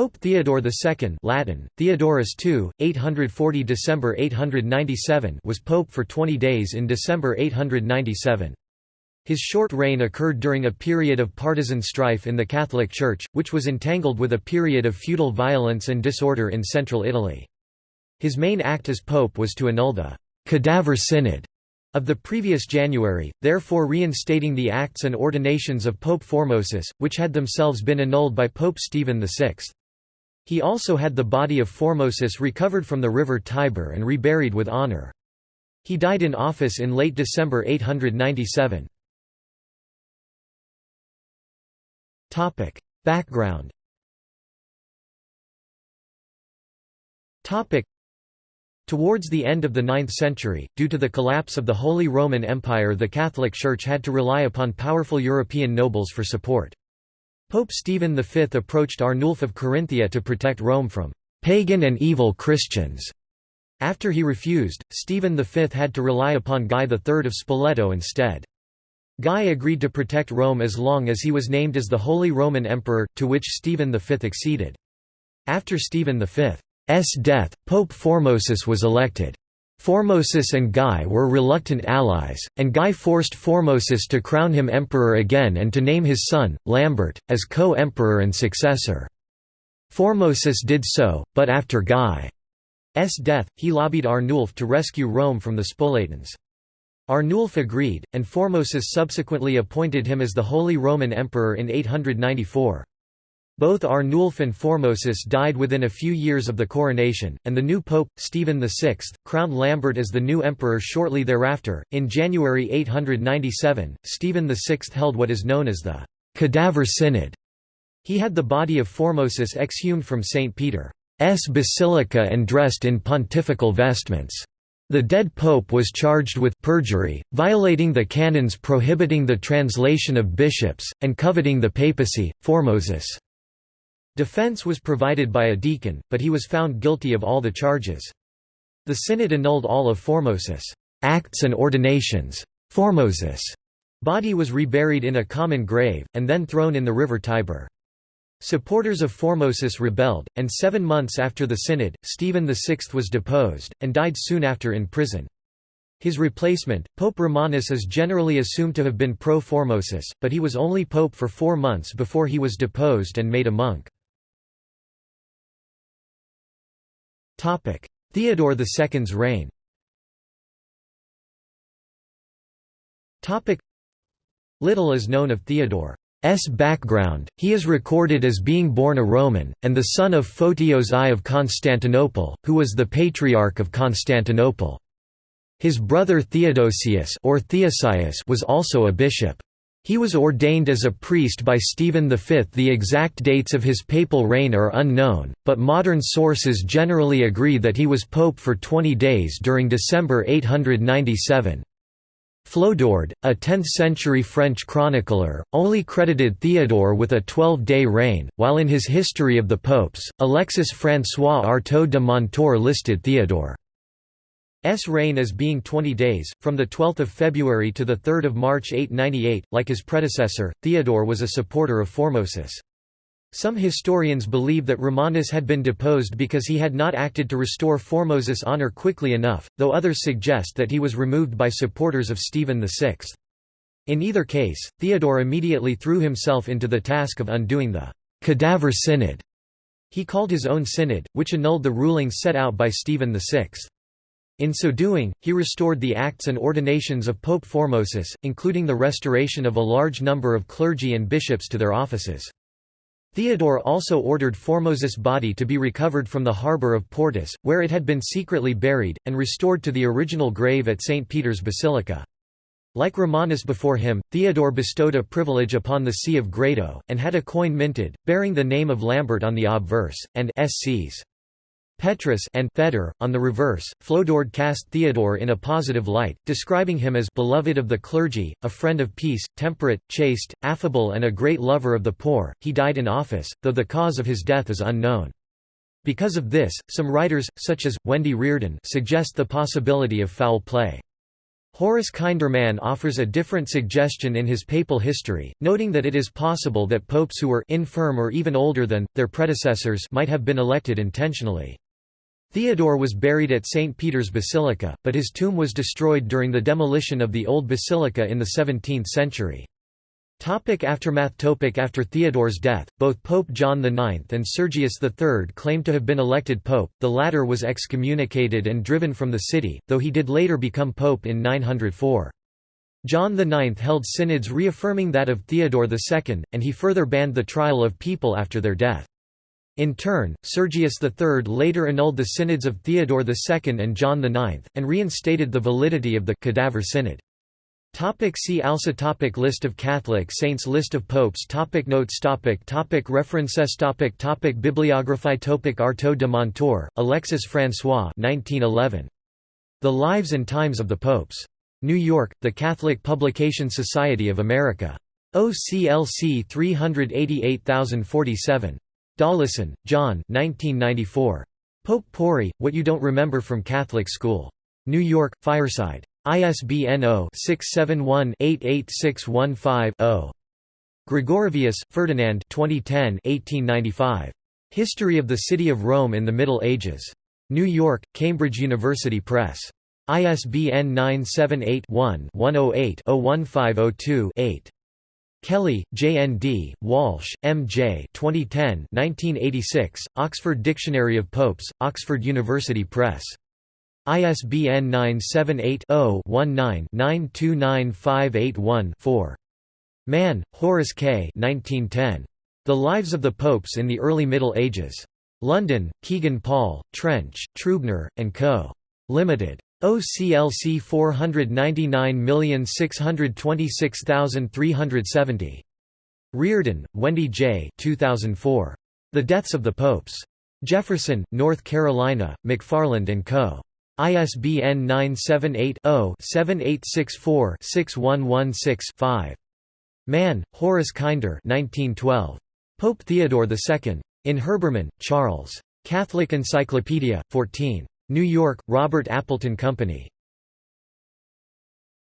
Pope Theodore II Latin, Theodorus II, 840 December 897 was pope for 20 days in December 897. His short reign occurred during a period of partisan strife in the Catholic Church, which was entangled with a period of feudal violence and disorder in central Italy. His main act as pope was to annul the «cadaver synod» of the previous January, therefore reinstating the acts and ordinations of Pope Formosus, which had themselves been annulled by Pope Stephen VI. He also had the body of Formosus recovered from the river Tiber and reburied with honour. He died in office in late December 897. Topic: Background. Topic: Towards the end of the 9th century, due to the collapse of the Holy Roman Empire the Catholic Church had to rely upon powerful European nobles for support. Pope Stephen V approached Arnulf of Carinthia to protect Rome from «pagan and evil Christians». After he refused, Stephen V had to rely upon Guy III of Spoleto instead. Guy agreed to protect Rome as long as he was named as the Holy Roman Emperor, to which Stephen V acceded. After Stephen V's death, Pope Formosus was elected. Formosus and Guy were reluctant allies, and Guy forced Formosus to crown him emperor again and to name his son, Lambert, as co-emperor and successor. Formosus did so, but after Guy's death, he lobbied Arnulf to rescue Rome from the Spoletans. Arnulf agreed, and Formosus subsequently appointed him as the Holy Roman Emperor in 894. Both Arnulf and Formosus died within a few years of the coronation, and the new pope, Stephen VI, crowned Lambert as the new emperor shortly thereafter. In January 897, Stephen VI held what is known as the Cadaver Synod. He had the body of Formosus exhumed from St. Peter's Basilica and dressed in pontifical vestments. The dead pope was charged with perjury, violating the canons prohibiting the translation of bishops, and coveting the papacy. Formosus' defense was provided by a deacon, but he was found guilty of all the charges. The synod annulled all of Formosus' acts and ordinations. Formosus' body was reburied in a common grave, and then thrown in the river Tiber. Supporters of Formosus rebelled, and seven months after the synod, Stephen VI was deposed, and died soon after in prison. His replacement, Pope Romanus is generally assumed to have been pro-Formosus, but he was only pope for four months before he was deposed and made a monk. Theodore II's reign Little is known of Theodore. S background, he is recorded as being born a Roman, and the son of Photios I of Constantinople, who was the Patriarch of Constantinople. His brother Theodosius or Theosius was also a bishop. He was ordained as a priest by Stephen V. The exact dates of his papal reign are unknown, but modern sources generally agree that he was pope for 20 days during December 897. Flodoard, a 10th-century French chronicler, only credited Theodore with a 12-day reign, while in his History of the Popes, Alexis François Artaud de Montour listed Theodore's reign as being 20 days, from 12 February to 3 March 898. Like his predecessor, Theodore was a supporter of Formosus. Some historians believe that Romanus had been deposed because he had not acted to restore Formosus' honor quickly enough, though others suggest that he was removed by supporters of Stephen VI. In either case, Theodore immediately threw himself into the task of undoing the «cadaver synod». He called his own synod, which annulled the rulings set out by Stephen VI. In so doing, he restored the acts and ordinations of Pope Formosus, including the restoration of a large number of clergy and bishops to their offices. Theodore also ordered Formosus' body to be recovered from the harbour of Portus, where it had been secretly buried, and restored to the original grave at St. Peter's Basilica. Like Romanus before him, Theodore bestowed a privilege upon the See of Grado, and had a coin minted, bearing the name of Lambert on the obverse, and SCs. Petrus and Feder, on the reverse, Flodoard cast Theodore in a positive light, describing him as beloved of the clergy, a friend of peace, temperate, chaste, affable and a great lover of the poor. He died in office, though the cause of his death is unknown. Because of this, some writers, such as, Wendy Reardon suggest the possibility of foul play. Horace Kinder Mann offers a different suggestion in his papal history, noting that it is possible that popes who were infirm or even older than, their predecessors might have been elected intentionally. Theodore was buried at St. Peter's Basilica, but his tomb was destroyed during the demolition of the old basilica in the 17th century. Topic aftermath Topic After Theodore's death, both Pope John IX and Sergius III claimed to have been elected pope, the latter was excommunicated and driven from the city, though he did later become pope in 904. John IX held synods reaffirming that of Theodore II, and he further banned the trial of people after their death. In turn, Sergius III later annulled the synods of Theodore II and John IX, and reinstated the validity of the cadaver synod. Topic see also topic List of Catholic saints List of popes topic Notes topic topic References topic topic Bibliography topic Artaud de Montour, Alexis François 1911. The Lives and Times of the Popes. New York, The Catholic Publication Society of America. OCLC 388047. Dollison, John 1994. Pope-Pourri, What You Don't Remember from Catholic School. New York, Fireside. ISBN 0-671-88615-0. Gregorovius, Ferdinand 2010 1895. History of the City of Rome in the Middle Ages. New York, Cambridge University Press. ISBN 978 one 108 1502 8 Kelly, J.N.D., Walsh, M.J. 2010 1986, Oxford Dictionary of Popes, Oxford University Press. ISBN 978-0-19-929581-4. Mann, Horace K. 1910. The Lives of the Popes in the Early Middle Ages. London, Kegan Paul, Trench, Trubner, and Co. Limited. OCLC 499626370. Reardon, Wendy J. 2004. The Deaths of the Popes. Jefferson, North Carolina, McFarland & Co. ISBN 978-0-7864-6116-5. Mann, Horace Kinder 1912. Pope Theodore II. In Herbermann, Charles. Catholic Encyclopedia, 14. New York, Robert Appleton Company.